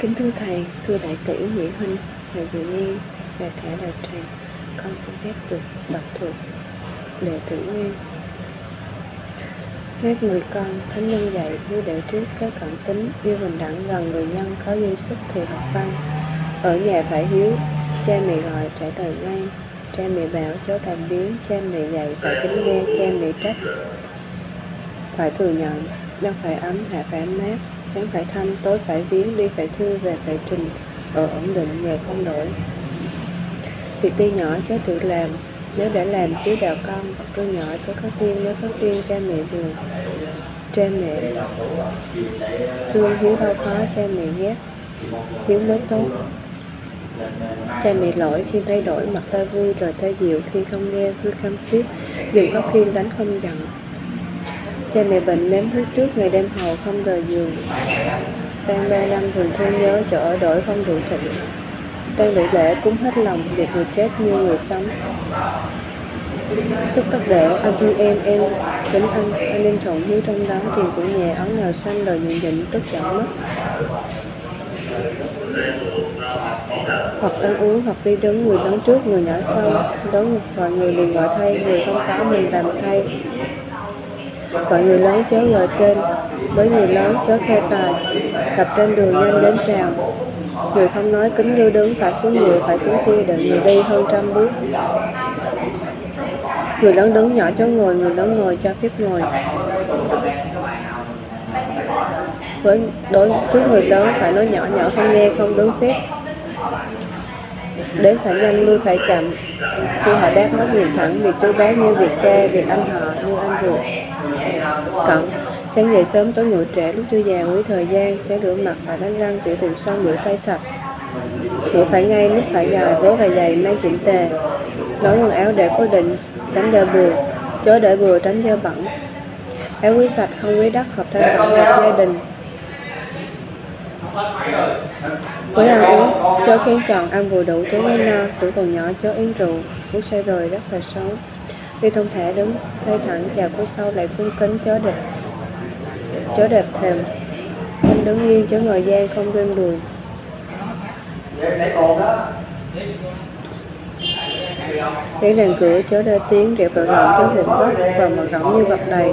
Kính thưa Thầy, thưa Đại tỷ Nguyễn Huynh, Thầy Dự Nhi và cả đạo tràng, con xin phép được đọc thuộc Đệ tử Nguyên. Phép người con, Thánh nhân dạy, hiếu đệ trước, có cận tính, yêu bình đẳng gần người nhân, có dư sức thì học văn. Ở nhà phải hiếu, cha mẹ gọi trả lời ngay, cha mẹ bảo cháu làm biếng, cha mẹ dạy phải kính nghe, cha mẹ trách. Phải thừa nhận, đâu phải ấm, hạ phải mát, sáng phải thăm, tối phải viếng, đi phải thư, về phải trình, ở ổn định, nghề không đổi. Việc tuy nhỏ cháu tự làm, nếu đã làm chứ đạo con, tôi nhỏ cho có riêng nếu có riêng cha mẹ buồn. Cha mẹ thương hiếu đau khó, cha mẹ ghét, hiếu mới tốt. Cha mẹ lỗi khi thay đổi, mặt ta vui rồi ta dịu khi không nghe vui cam tiếp Đừng có khiên đánh không giận Cha mẹ bệnh nếm thuốc trước, ngày đêm hầu không rời giường. Tan ba năm thường thương nhớ, chỗ ở đổi không đủ thịnh. Tan bị lễ cúng hết lòng, Việc người chết như người sống. Sức cấp đệ anh thương em em kính anh anh em trộn hiếu trong đó tiền của nhà ống nào xanh đời nhận định, tức giận mất hoặc ăn uống, hoặc đi đứng, người lớn trước, người nhỏ sau. Đón gọi người liền gọi thay, người không có mình làm thay. Gọi người lớn chớ gọi tên với người lớn chớ khe tài. Gặp trên đường nhanh đến trào người không nói kính như đứng, phải xuống người, phải xuống xuôi đợi người đi hơn trăm bước. Người lớn đứng nhỏ chớ ngồi, người lớn ngồi cho phép ngồi. Với đối với người lớn phải nói nhỏ nhỏ không nghe, không đứng phép đến phải nhanh lui phải chậm. Khi họ đáp nói nhìn thẳng, việc chú bé như việc cha, việc anh họ như anh ruột. Cận sáng dậy sớm, tối ngủ trễ, lúc chưa già quý thời gian sẽ rửa mặt và đánh răng, tiểu thường xong rửa tay sạch. Ngủ phải ngay, lúc phải dài vớ và giày mang chỉnh tề. Nấu quần áo để cố định, tránh đeo bừa. Chớ để bừa, tránh dơ bẩn. Áo quý sạch, không quý đất hợp thân tịnh hợp gia đình với ăn uống chó kén chọn ăn vừa đủ chớ ngay no, tuổi còn nhỏ chó uống rượu, uống say rồi rất là xấu. Đi thông thả đứng tay thẳng chào phía sau lại cung kính chó đẹp chó đẹp thềm không đứng yên chớ ngồi gian, không quên đùi. để đèn cửa chớ ra tiếng đẹp vào lòng chớ hụt đất và mặt rỗng như vật đầy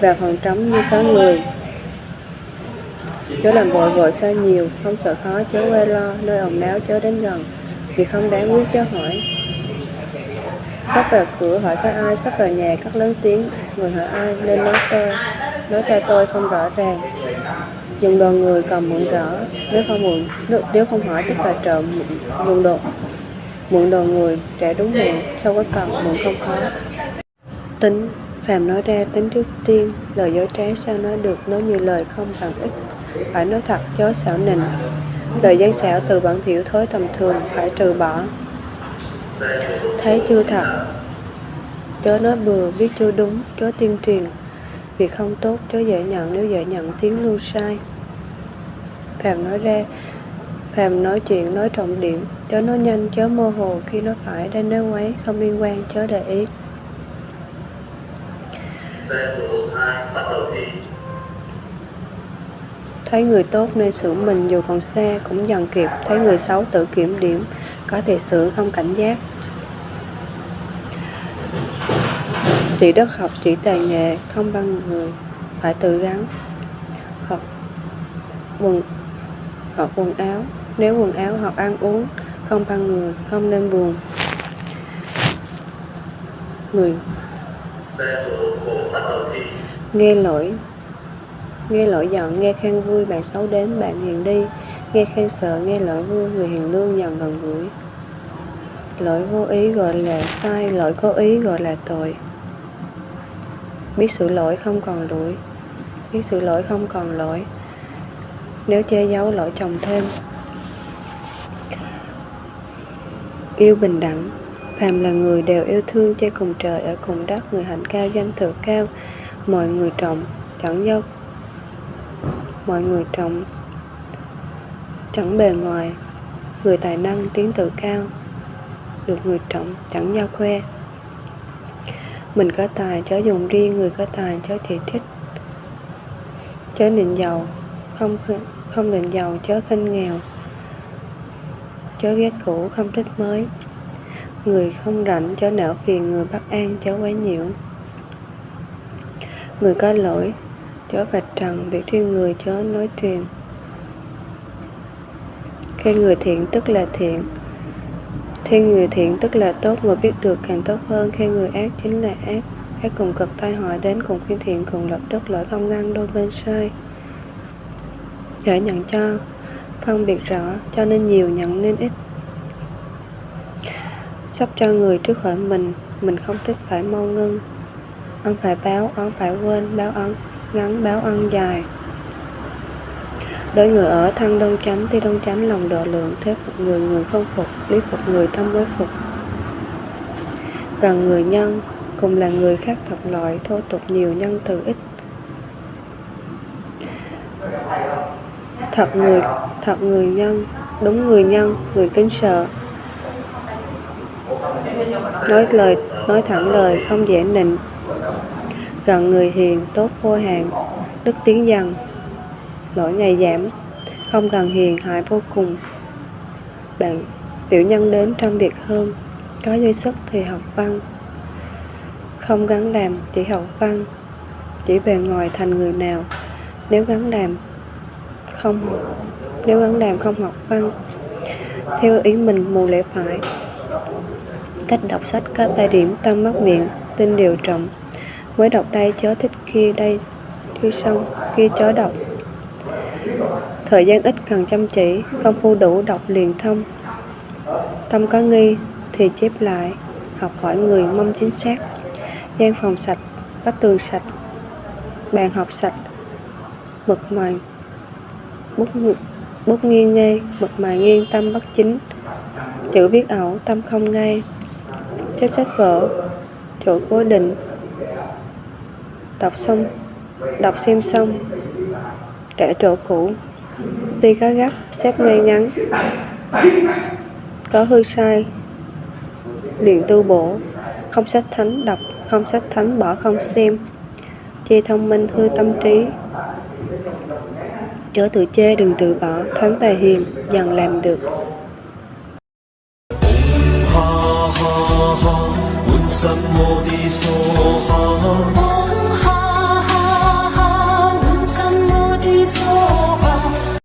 và phần trống như có người chớ làm vội vội xa nhiều, không sợ khó, chớ quê lo, nơi ồn náo chớ đến gần, vì không đáng quý chớ hỏi. Sắp vào cửa hỏi có ai, sắp vào nhà cất lớn tiếng, người hỏi ai, nên nói tôi, nói cho tôi không rõ ràng. Dùng đồ người cầm mượn rõ, nếu không mượn nếu không hỏi tức là trộm dùng đồ mượn đồ người, trẻ đúng mượn sau có cần mượn không khó tính phàm nói ra, tính trước tiên, lời dối trá sao nói được, nói như lời không bằng ích phải nói thật chớ xảo nịnh. Lời gian xảo từ bản thiểu thối tầm thường, phải trừ bỏ. Thấy chưa thật? Chớ nói bừa, biết chưa đúng, chớ tuyên truyền. Việc không tốt, chớ dễ nhận nếu dễ nhận tiếng lưu sai. Phàm nói ra, phàm nói chuyện, nói trọng điểm. Chớ nói nhanh, chớ mơ hồ, khi nói phải đang nói quấy không liên quan, chớ để ý thấy người tốt nên sửa mình dù còn xe cũng dần kịp thấy người xấu tự kiểm điểm, có thể sửa không cảnh giác. Chỉ đất học chỉ tài nghệ không bằng người, phải tự gắn. Học quần học quần áo. Nếu quần áo học ăn uống, không bằng người, không nên buồn. Người. Nghe lỗi nghe lỗi giận, nghe khen vui, bạn xấu đến, bạn hiền đi. Nghe khen sợ, nghe lỗi vui, người hiền lương dần gần gũi. Lỗi vô ý gọi là sai, lỗi có ý gọi là tội. Biết sự lỗi không còn lỗi, biết sự lỗi không còn lỗi. Nếu che giấu lỗi chồng thêm. Yêu bình đẳng, phàm là người đều yêu thương, che cùng trời, ở cùng đất, người hạnh cao, danh thừa cao, mọi người trọng, chẳng do mọi người trọng chẳng bề ngoài, người tài năng tiếng tự cao, được người trọng chẳng giao khoe. Mình có tài chớ dùng riêng, người có tài chớ chỉ trích. Chớ nịnh giàu, không không nịnh giàu chớ khinh nghèo. Chớ ghét cũ, không thích mới. Người không rảnh chớ não phiền, người bất an chớ quấy nhiễu. Người có lỗi chớ vạch trần việc thiên người chớ nói truyền khen người thiện tức là thiện. Khen người thiện tức là tốt, người biết được càng tốt hơn. Khen người ác chính là ác. Ác cùng cực tai họa đến cùng khi thiện cùng lập đức lỗi không ngăn đôi bên sai. Để nhận cho, phân biệt rõ, cho nên nhiều nhận nên ít. Sắp cho người trước khỏi mình mình không thích phải mau ngưng. Ăn phải báo oán phải quên, báo ăn ngắn báo ân dài. Đối người ở thân đông chánh thì đông chánh lòng độ lượng, thế phục người người không phục, lý phục người tâm mới phục. Gần người nhân cùng là người khác thật loại, thô tục nhiều nhân từ ít. Thật người thật người nhân, đúng người nhân, người kính sợ. Nói lời, nói thẳng lời, không dễ nịnh gần người hiền, tốt vô hạn, đức tiến dần. Lỗi ngày giảm, không cần hiền, hại vô cùng. Bạn, tiểu nhân đến trong việc hơn, có dư sức thì học văn. Không gắn làm chỉ học văn. Chỉ bề ngoài thành người nào, nếu gắn làm không, nếu gắn làm không học văn. Theo ý mình, mù lẽ phải. Cách đọc sách có ba điểm tâm mắt miệng, tin điều trọng mới đọc đây, chớ thích kia đây chưa xong kia chớ đọc. Thời gian ít cần chăm chỉ, công phu đủ đọc liền thông. Tâm có nghi thì chép lại, học hỏi người mong chính xác. Gian phòng sạch vách tường sạch, bàn học sạch, mực mài, bút bút nghiêng ngay mực mài nghiêng tâm bất chính. Chữ viết ẩu, tâm không ngay. Chất sách vở, chỗ cố định đọc xong, đọc xem xong kẻ trộn cũ. Tuy có gấp, xếp ngay ngắn. Có hư sai. Liền tu bổ. Không sách thánh đọc, không sách thánh bỏ không xem. Chê thông minh, hư tâm trí. Chớ tự chê đừng tự bỏ thánh tài hiền, dần làm được. Ha ha ha.